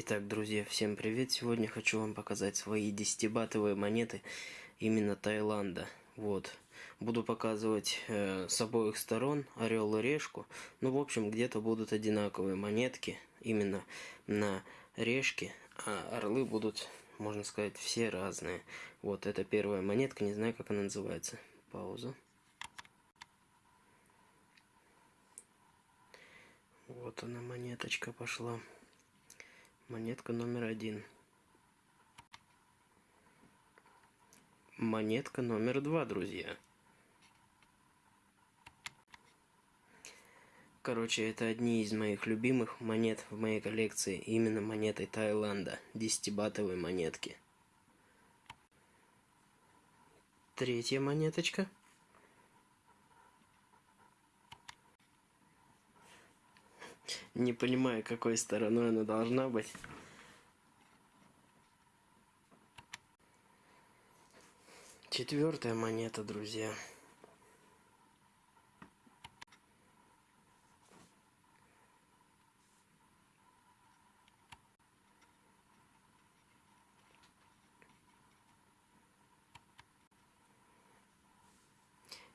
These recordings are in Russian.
Итак, друзья, всем привет! Сегодня хочу вам показать свои 10-батовые монеты именно Таиланда. Вот. Буду показывать э, с обоих сторон орел и решку. Ну, в общем, где-то будут одинаковые монетки именно на решке, а орлы будут, можно сказать, все разные. Вот, это первая монетка, не знаю, как она называется. Пауза. Вот она, монеточка пошла. Монетка номер один. Монетка номер два, друзья. Короче, это одни из моих любимых монет в моей коллекции. Именно монеты Таиланда. Десятибатовые монетки. Третья монеточка. Не понимаю, какой стороной она должна быть. Четвертая монета, друзья.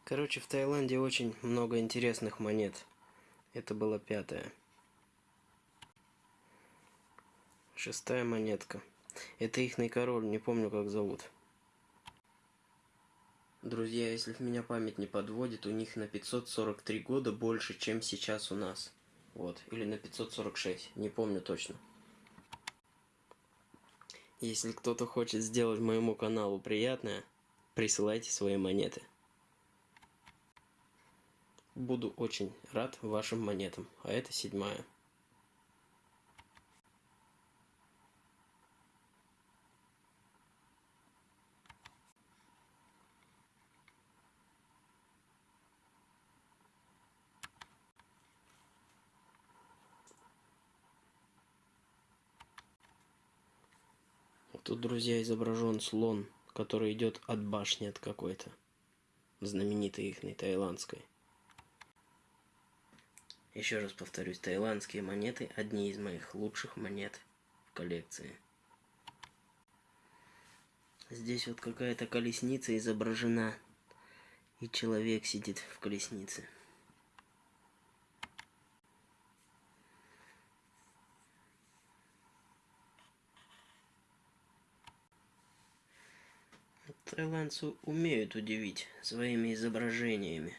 Короче, в Таиланде очень много интересных монет. Это была пятая. Шестая монетка. Это ихный король, не помню как зовут. Друзья, если в меня память не подводит, у них на 543 года больше, чем сейчас у нас. Вот, или на 546, не помню точно. Если кто-то хочет сделать моему каналу приятное, присылайте свои монеты. Буду очень рад вашим монетам. А это седьмая. Тут, друзья, изображен слон, который идет от башни от какой-то. Знаменитой ихной, таиландской. Еще раз повторюсь, таиландские монеты одни из моих лучших монет в коллекции. Здесь вот какая-то колесница изображена, и человек сидит в колеснице. Таиландцы умеют удивить своими изображениями.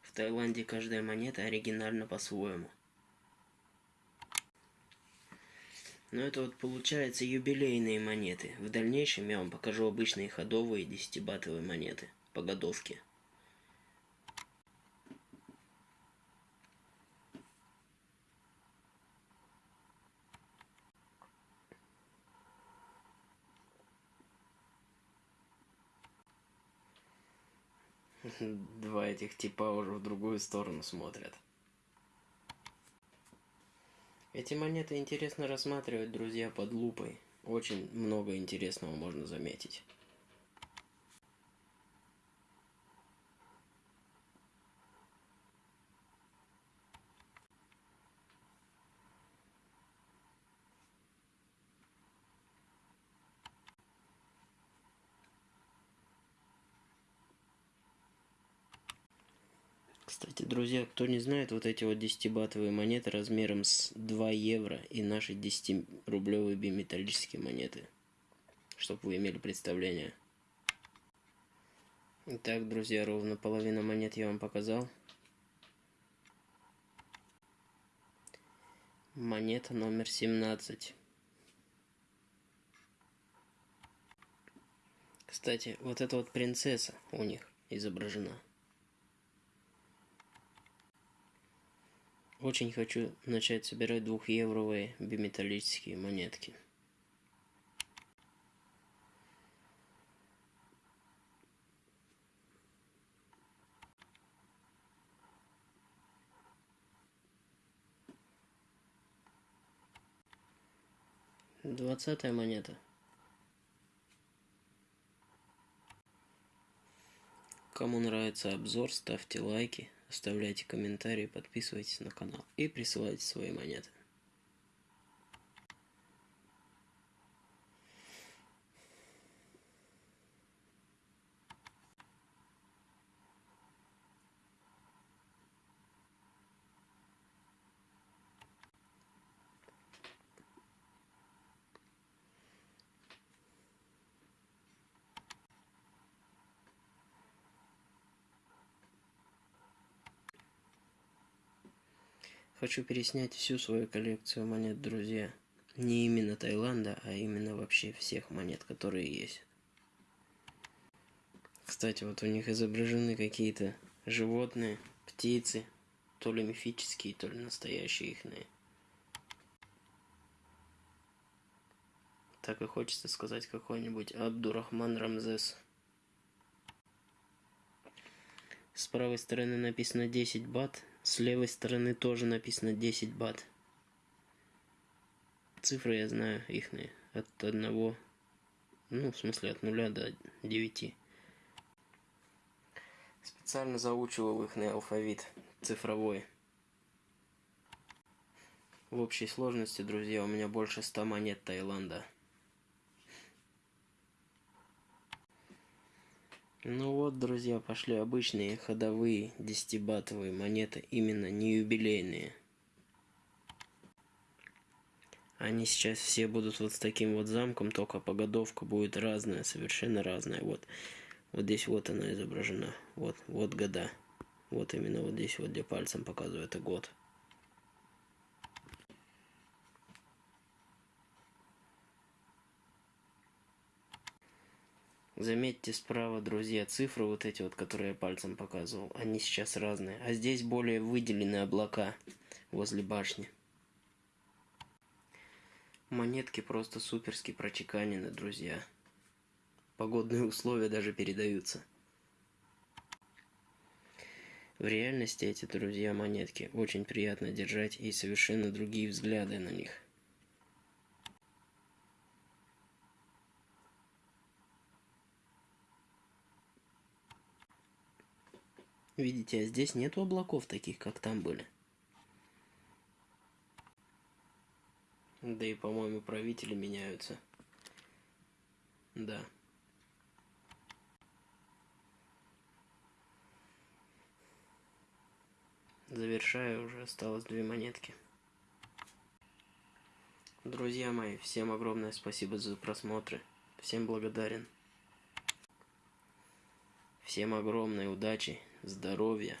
В Таиланде каждая монета оригинальна по-своему. Но это вот получается юбилейные монеты. В дальнейшем я вам покажу обычные ходовые десятибатовые монеты по годовке. Два этих типа уже в другую сторону смотрят. Эти монеты интересно рассматривать, друзья, под лупой. Очень много интересного можно заметить. Кстати, друзья, кто не знает, вот эти вот 10-батовые монеты размером с 2 евро и наши 10-рублевые биметаллические монеты. Чтобы вы имели представление. Итак, друзья, ровно половина монет я вам показал. Монета номер 17. Кстати, вот эта вот принцесса у них изображена. Очень хочу начать собирать двухевровые биметаллические монетки. Двадцатая монета. Кому нравится обзор, ставьте лайки, оставляйте комментарии, подписывайтесь на канал и присылайте свои монеты. Хочу переснять всю свою коллекцию монет, друзья. Не именно Таиланда, а именно вообще всех монет, которые есть. Кстати, вот у них изображены какие-то животные, птицы, то ли мифические, то ли настоящие ихные. Так и хочется сказать какой-нибудь Абдурахман Рамзес. С правой стороны написано 10 бат, с левой стороны тоже написано 10 бат. Цифры я знаю ихные. От одного, ну, в смысле, от нуля до 9. Специально заучивал их алфавит цифровой. В общей сложности, друзья, у меня больше 100 монет Таиланда. Ну вот, друзья, пошли обычные ходовые десятибатовые монеты, именно не юбилейные. Они сейчас все будут вот с таким вот замком, только погодовка будет разная, совершенно разная. Вот, вот здесь вот она изображена, вот, вот года. Вот именно вот здесь вот, где пальцем показываю, это год. Заметьте справа, друзья, цифры вот эти вот, которые я пальцем показывал, они сейчас разные. А здесь более выделены облака возле башни. Монетки просто суперски прочеканены, друзья. Погодные условия даже передаются. В реальности эти, друзья, монетки очень приятно держать и совершенно другие взгляды на них. Видите, а здесь нету облаков таких, как там были. Да и, по-моему, правители меняются. Да. Завершаю уже, осталось две монетки. Друзья мои, всем огромное спасибо за просмотры. Всем благодарен. Всем огромной удачи здоровья.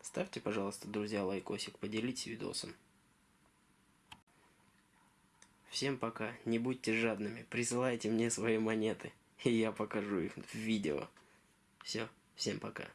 Ставьте, пожалуйста, друзья, лайкосик, поделитесь видосом. Всем пока, не будьте жадными, присылайте мне свои монеты, и я покажу их в видео. Все, всем пока.